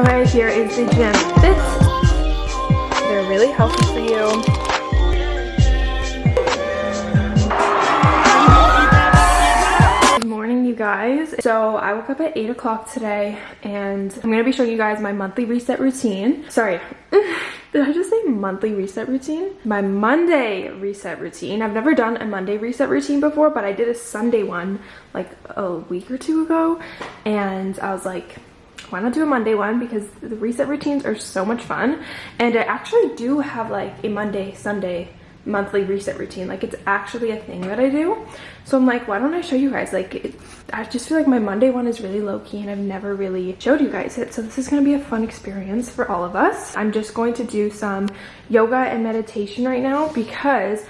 Okay, here is the gym fits. They're really healthy for you. Good morning, you guys. So I woke up at 8 o'clock today and I'm going to be showing you guys my monthly reset routine. Sorry. Did I just say monthly reset routine? My Monday reset routine. I've never done a Monday reset routine before, but I did a Sunday one like a week or two ago. And I was like, why not do a Monday one? Because the reset routines are so much fun. And I actually do have like a Monday, Sunday monthly reset routine. Like it's actually a thing that i do. So i'm like why don't i show you guys? Like it, i just feel like my monday one is really low-key and i've never really showed you guys it. So this is going to be a fun experience for all of us. I'm just going to do some yoga and meditation right now because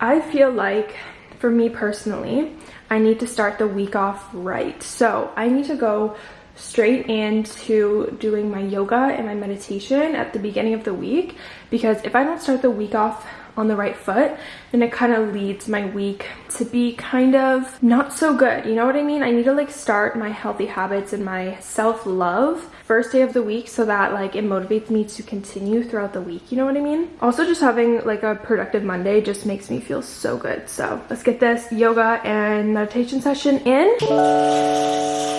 i feel like for me personally i need to start the week off right. So i need to go straight into doing my yoga and my meditation at the beginning of the week because if I don't start the week off on the right foot then it kind of leads my week to be kind of not so good you know what i mean? I need to like start my healthy habits and my self-love first day of the week so that like it motivates me to continue throughout the week you know what i mean? Also just having like a productive monday just makes me feel so good. So let's get this yoga and meditation session in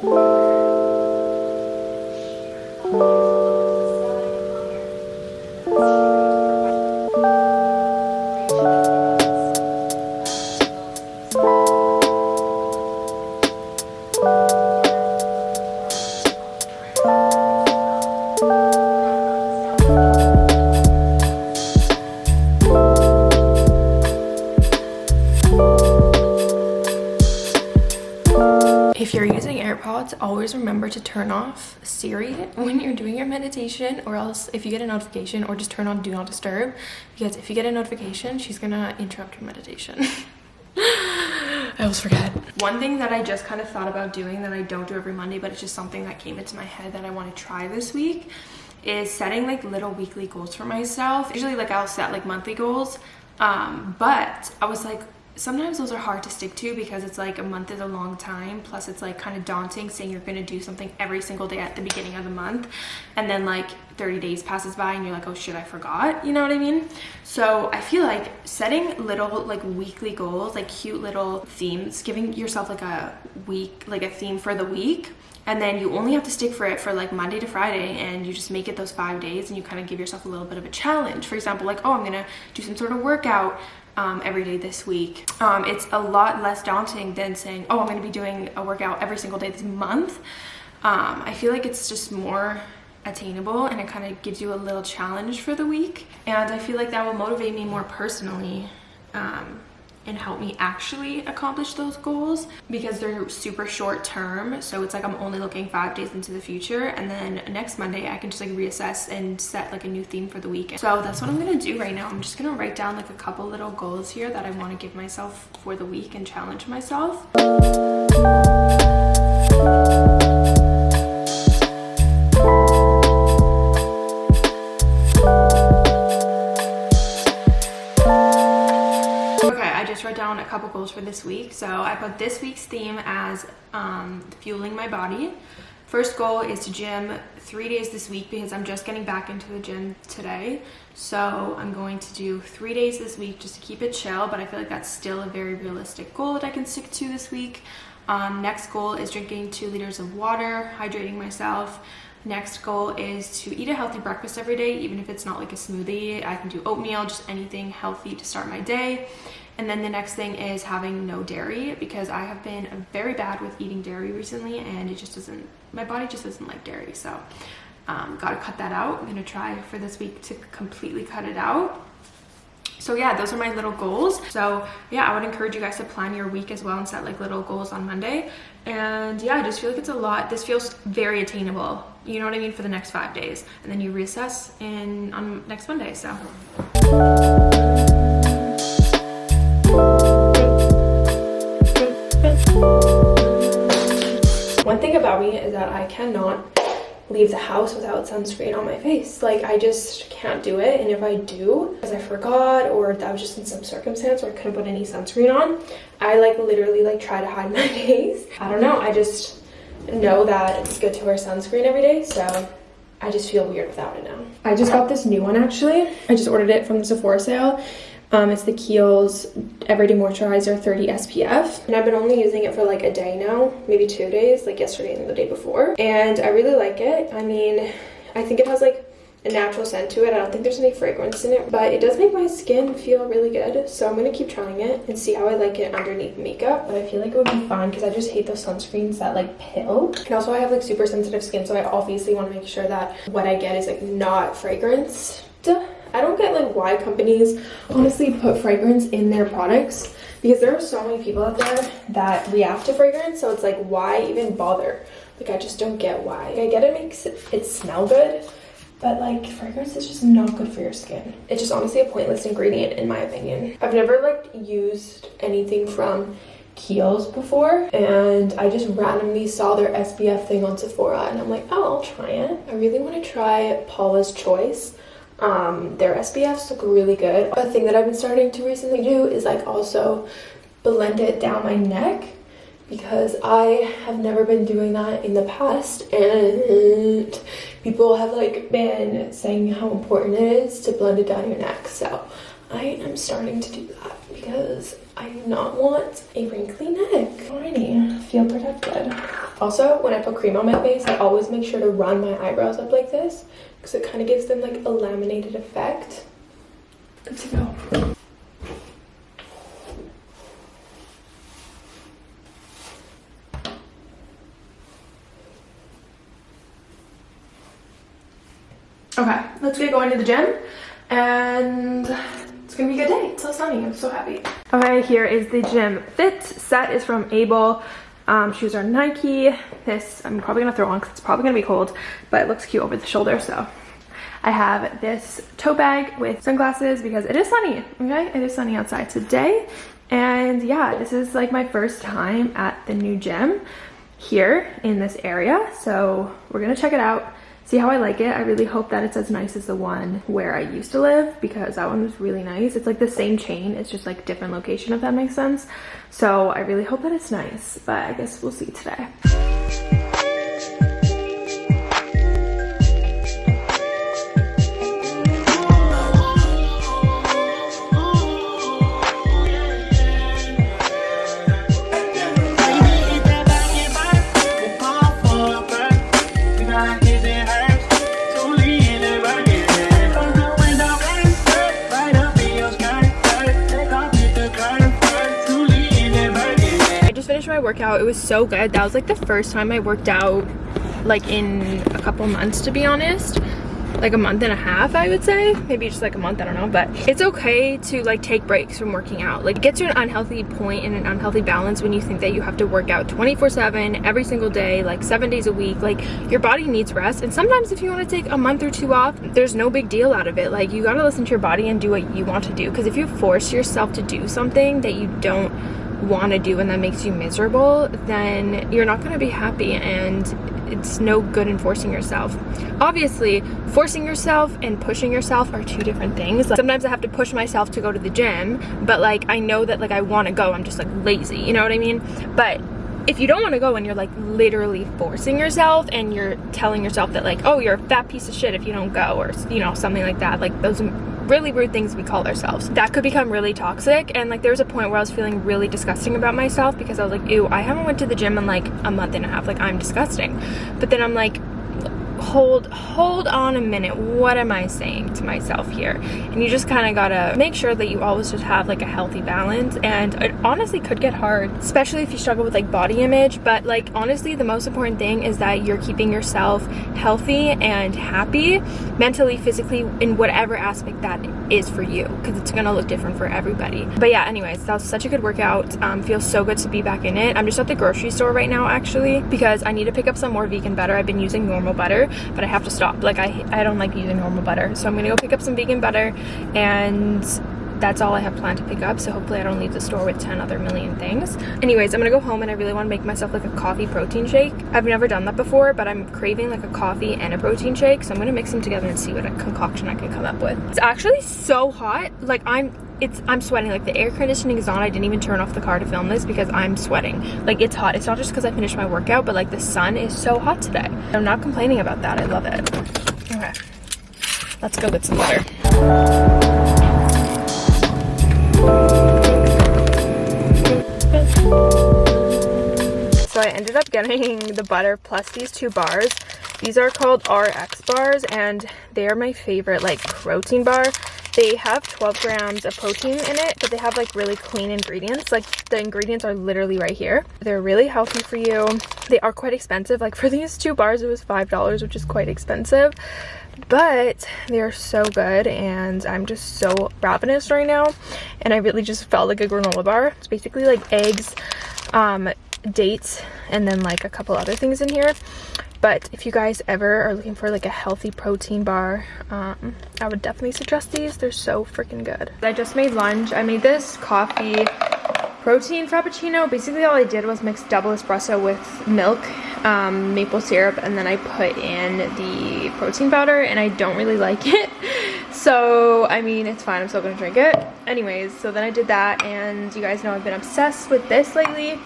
If AirPods, always remember to turn off Siri when you're doing your meditation or else if you get a notification or just turn on Do Not Disturb because if you get a notification, she's gonna interrupt your meditation. I always forget. One thing that I just kind of thought about doing that I don't do every Monday, but it's just something that came into my head that I want to try this week is setting like little weekly goals for myself. Usually like I'll set like monthly goals, um, but I was like, sometimes those are hard to stick to because it's like a month is a long time plus it's like kind of daunting saying you're going to do something every single day at the beginning of the month and then like 30 days passes by and you're like oh shit i forgot you know what i mean? So i feel like setting little like weekly goals like cute little themes giving yourself like a week like a theme for the week and then you only have to stick for it for like Monday to Friday and you just make it those five days and you kind of give yourself a little bit of a challenge. For example, like, oh, I'm gonna do some sort of workout um, every day this week. Um, it's a lot less daunting than saying, oh, I'm to be doing a workout every single day this month. Um, I feel like it's just more attainable and it kind of gives you a little challenge for the week. And I feel like that will motivate me more personally um, and help me actually accomplish those goals because they're super short term. So it's like i'm only looking five days into the future and then next monday i can just like reassess and set like a new theme for the week. So that's what i'm gonna do right now. I'm just gonna write down like a couple little goals here that i want to give myself for the week and challenge myself down a couple goals for this week. So I put this week's theme as um, fueling my body. First goal is to gym three days this week because I'm just getting back into the gym today. So I'm going to do three days this week just to keep it chill, but I feel like that's still a very realistic goal that I can stick to this week. Um, next goal is drinking two liters of water, hydrating myself. Next goal is to eat a healthy breakfast every day, even if it's not like a smoothie. I can do oatmeal, just anything healthy to start my day. And then the next thing is having no dairy because I have been very bad with eating dairy recently and it just doesn't, my body just doesn't like dairy. So um, gotta cut that out. I'm gonna try for this week to completely cut it out. So yeah, those are my little goals. So yeah, I would encourage you guys to plan your week as well and set like little goals on Monday. And yeah, I just feel like it's a lot. This feels very attainable. You know what I mean? For the next five days. And then you reassess in on next Monday, so. About me is that I cannot leave the house without sunscreen on my face. Like I just can't do it. And if I do, because I forgot or that was just in some circumstance where I couldn't put any sunscreen on, I like literally like try to hide my face. I don't know. I just know that it's good to wear sunscreen every day, so I just feel weird without it now. I just got this new one actually. I just ordered it from the Sephora sale. Um, it's the Kiehl's Everyday Moisturizer 30 SPF. And I've been only using it for like a day now, maybe two days, like yesterday and the day before. And I really like it. I mean, I think it has like a natural scent to it. I don't think there's any fragrance in it, but it does make my skin feel really good. So I'm gonna keep trying it and see how I like it underneath makeup. But I feel like it would be fine because I just hate those sunscreens that like pill. And also I have like super sensitive skin, so I obviously want to make sure that what I get is like not fragranced. I don't get like why companies honestly put fragrance in their products because there are so many people out there that react to fragrance. So it's like, why even bother? Like, I just don't get why. I get it makes it smell good, but like fragrance is just not good for your skin. It's just honestly a pointless ingredient in my opinion. I've never like used anything from Kiehl's before and I just randomly saw their SPF thing on Sephora and I'm like, oh, I'll try it. I really want to try Paula's Choice. Um, their SPFs look really good. A thing that I've been starting to recently do is like also blend it down my neck because I have never been doing that in the past and people have like been saying how important it is to blend it down your neck so I am starting to do that because I do not want a wrinkly neck. Alrighty, feel protected. Also, when I put cream on my face, I always make sure to run my eyebrows up like this because it kind of gives them like a laminated effect. Good to go. Okay, let's get going to the gym and it's gonna be a good day. It's so sunny, I'm so happy. Okay, here is the gym fit. Set is from AYBL. Um, shoes are Nike. This I'm probably gonna throw on because it's probably gonna be cold, but it looks cute over the shoulder, so. I have this tote bag with sunglasses because it is sunny, okay? It is sunny outside today. And yeah, this is like my first time at the new gym here in this area. So we're gonna check it out see how I like it. I really hope that it's as nice as the one where I used to live because that one was really nice. It's like the same chain, it's just like different location if that makes sense. So I really hope that it's nice, but I guess we'll see today. Workout. It was so good. That was like the first time I worked out like in a couple months to be honest. Like a month and a half I would say. Maybe just like a month I don't know. But it's okay to like take breaks from working out. Like it gets to an unhealthy point and an unhealthy balance when you think that you have to work out 24 7 every single day like seven days a week. Like your body needs rest. And sometimes if you want to take a month or two off there's no big deal out of it. Like you got to listen to your body and do what you want to do. Because if you force yourself to do something that you don't want to do and that makes you miserable, then you're not going to be happy and it's no good in forcing yourself. Obviously, forcing yourself and pushing yourself are two different things. Like, sometimes I have to push myself to go to the gym, but like I know that like I want to go, I'm just like lazy, you know what I mean? But if you don't want to go and you're like literally forcing yourself and you're telling yourself that like oh you're a fat piece of shit if you don't go or you know something like that like those really rude things we call ourselves. That could become really toxic and like there was a point where i was feeling really disgusting about myself because i was like ew i haven't went to the gym in like a month and a half like i'm disgusting. But then i'm like hold hold on a minute. What am i saying to myself here? And you just kind of gotta make sure that you always just have like a healthy balance. And it honestly could get hard especially if you struggle with like body image. But like honestly the most important thing is that you're keeping yourself healthy and happy mentally physically in whatever aspect that is for you because it's gonna look different for everybody but yeah anyways that was such a good workout um, feels so good to be back in it i'm just at the grocery store right now actually because i need to pick up some more vegan butter i've been using normal butter but I have to stop. Like I, I don't like using normal butter. So I'm gonna go pick up some vegan butter and that's all I have planned to pick up so hopefully I don't leave the store with 10 other million things. Anyways, I'm gonna go home and I really want to make myself like a coffee protein shake. I've never done that before but I'm craving like a coffee and a protein shake so I'm gonna mix them together and see what a concoction I can come up with. It's actually so hot like I'm it's i'm sweating. Like the air conditioning is on. I didn't even turn off the car to film this because i'm sweating. Like it's hot. It's not just because i finished my workout but like the sun is so hot today. I'm not complaining about that. I love it. Okay. Let's go get some butter so i ended up getting the butter plus these two bars these are called rx bars and they are my favorite like protein bar they have 12 grams of protein in it, but they have like really clean ingredients. Like the ingredients are literally right here. They're really healthy for you. They are quite expensive. Like for these two bars, it was $5, which is quite expensive but they're so good and i'm just so ravenous right now and i really just felt like a granola bar it's basically like eggs um dates and then like a couple other things in here. But if you guys ever are looking for like a healthy protein bar um, i would definitely suggest these. They're so freaking good. I just made lunch. I made this coffee protein frappuccino. Basically all i did was mix double espresso with milk um, maple syrup and then i put in the protein powder and i don't really like it. So i mean it's fine. I'm still gonna drink it. Anyways so then i did that and you guys know i've been obsessed with this lately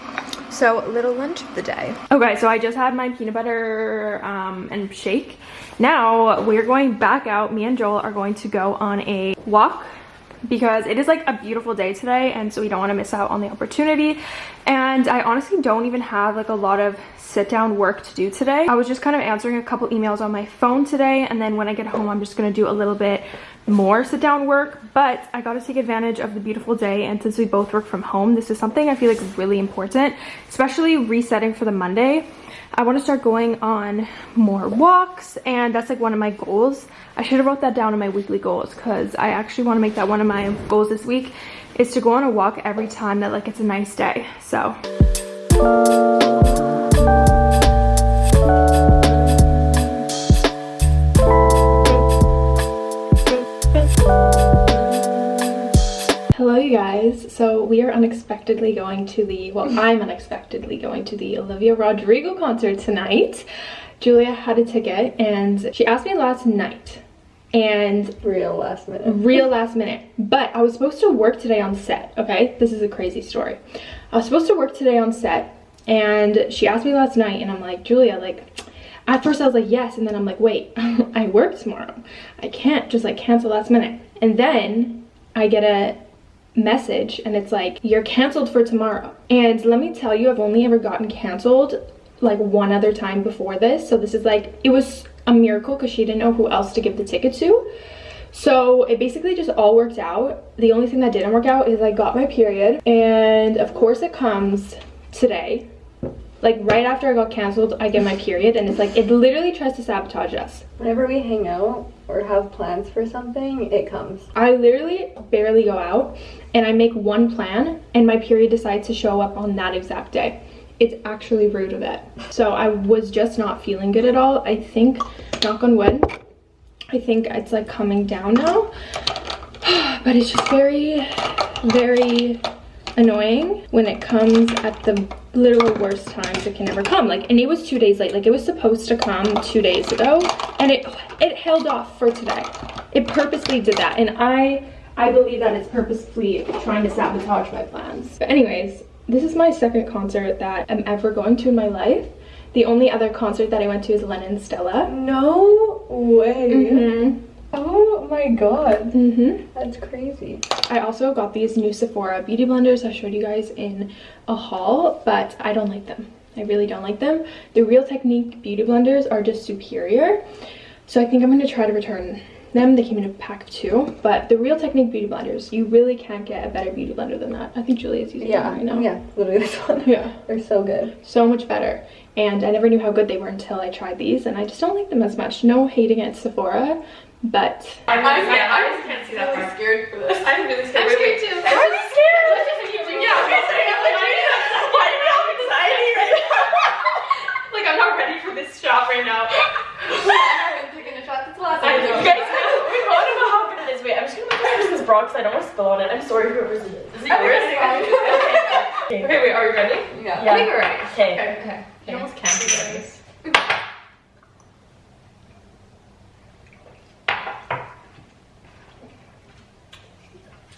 so little lunch of the day. Okay, so I just had my peanut butter um, and shake. Now we're going back out. Me and Joel are going to go on a walk because it is like a beautiful day today and so we don't want to miss out on the opportunity and i honestly don't even have like a lot of sit down work to do today i was just kind of answering a couple emails on my phone today and then when i get home i'm just going to do a little bit more sit down work but i got to take advantage of the beautiful day and since we both work from home this is something i feel like is really important especially resetting for the monday. I want to start going on more walks and that's like one of my goals. I should have wrote that down in my weekly goals because i actually want to make that one of my goals this week is to go on a walk every time that like it's a nice day so we are unexpectedly going to the well i'm unexpectedly going to the olivia rodrigo concert tonight. Julia had a ticket and she asked me last night. And real last minute. Real last minute. But i was supposed to work today on set okay? This is a crazy story. I was supposed to work today on set and she asked me last night and i'm like julia like at first i was like yes. And then i'm like wait i work tomorrow. I can't just like cancel last minute. And then i get a message and it's like you're canceled for tomorrow. And let me tell you i've only ever gotten canceled like one other time before this. So this is like it was a miracle because she didn't know who else to give the ticket to. So it basically just all worked out. The only thing that didn't work out is i got my period and of course it comes today. Like right after I got canceled, I get my period and it's like, it literally tries to sabotage us. Whenever we hang out or have plans for something, it comes. I literally barely go out and I make one plan and my period decides to show up on that exact day. It's actually rude of it. So I was just not feeling good at all. I think, knock on wood, I think it's like coming down now. But it's just very, very annoying when it comes at the literal worst times it can ever come. Like and it was two days late. Like it was supposed to come two days ago and it it held off for today. It purposely did that and i i believe that it's purposely trying to sabotage my plans. But anyways this is my second concert that i'm ever going to in my life. The only other concert that i went to is lennon stella. No way. Mm -hmm. Oh my god. Mm -hmm. That's crazy. I also got these new Sephora beauty blenders I showed you guys in a haul, but I don't like them. I really don't like them. The Real Technique beauty blenders are just superior. So I think I'm going to try to return them. They came in a pack of two. But the Real Technique beauty blenders, you really can't get a better beauty blender than that. I think Julia's using yeah, them right now. Yeah, literally this one. Yeah. They're so good. So much better. And I never knew how good they were until I tried these. And I just don't like them as much. No hate against Sephora. But I'm, I'm, yeah, I just can't see that really part. scared for this. I'm really scared. I'm scared too. I'm really scared. Yeah, I'm scared. I'm like, why do we have anxiety right now? like, I'm not ready for this shot right now. I'm taking a shot. That's the last time. Guys, we both know how good it is. Wait, I'm just gonna put this bra because I don't want to spill on it. I'm sorry whoever's in it. Is it yours? okay. okay, wait, are we ready? Yeah. yeah. I think we're ready. Okay. Okay. okay. You almost can't be ready.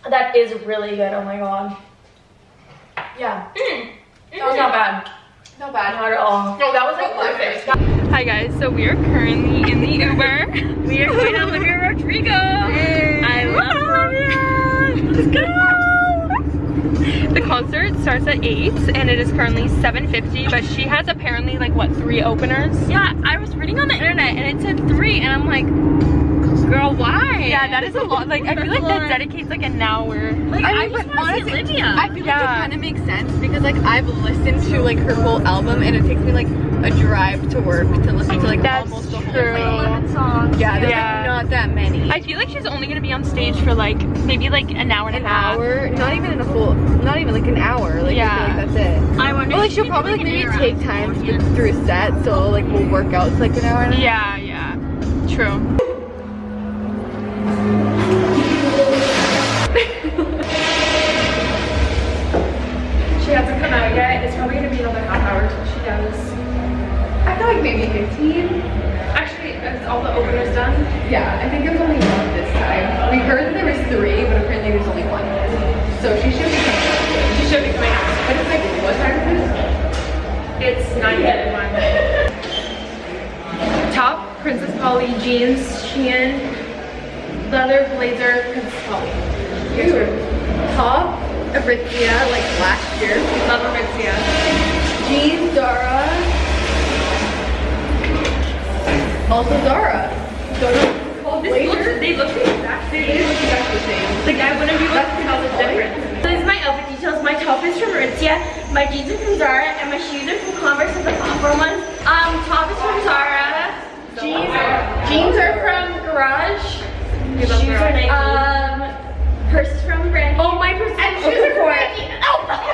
That is really good. Oh my god. Yeah. Mm. Mm-hmm. That was not bad. Not bad. Not at all. No, that was like perfect. Hi guys, so we are currently in the Uber. we are going to Olivia Rodrigo. I love Olivia. Let's go. The concert starts at 8 and it is currently 7.50 but she has apparently like what three openers? Yeah, I was reading on the internet and it said three and I'm like, girl, why? Yeah, that is a lot. Like I feel like that dedicates like an hour. Like, I, I mean, just but want to see honestly, Olivia. I feel like Yeah. it kind of makes sense because like I've listened to like her whole album and it takes me like a drive to work to listen to like That's almost the whole true. thing. songs. Yeah, there's Yeah. like not that many. I feel like she's only gonna be on stage for like maybe like an hour and an a half. hour, not even in a full, not even like an hour. Like Yeah. I feel like that's it. I wonder Well, like she'll probably like maybe take time beforehand. to- through a set, so like we'll work out to like an hour and a half. Yeah, yeah. True. Half hour till she does. I feel like maybe 15. Actually, is all the openers done? Yeah, I think there's only one this time. We heard that there was three, but apparently there's only one. So she should be coming out. She should be coming out. But it's like, what time is this? It's 9:31. Top, Princess Polly, jeans, Shein, leather blazer, Princess Polly. Here's her. Top, Aritzia, like last year. Love Aritzia. Jeans, Zara. Also called This looks, they look the exact They look exactly the same. Like I wouldn't be able to tell the difference. This is my outfit details. My top is from Aritzia, my jeans are from Zara, and my shoes are from Converse, the platform ones. Um, top is from Zara. Jeans, jeans are from Garage. Shoes are. Nike. Um, purse is from Brandy. Oh, my purse. And shoes are from Nike. Oh,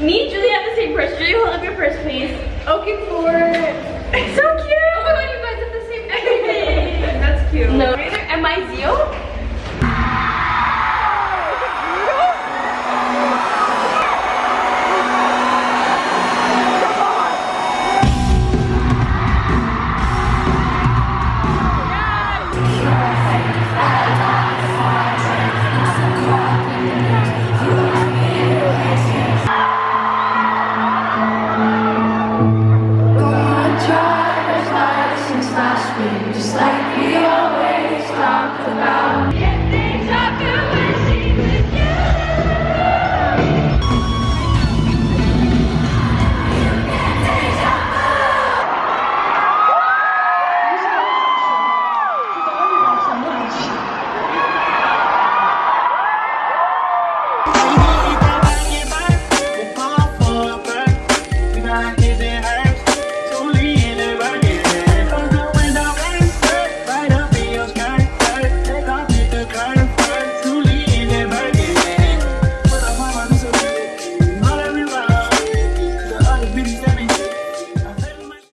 Me and Julie have the same purse. Julie, hold up your purse, please. Okay, four. It's so cute. Oh my god, you guys have the same everything. That's cute. No. Am I Zio?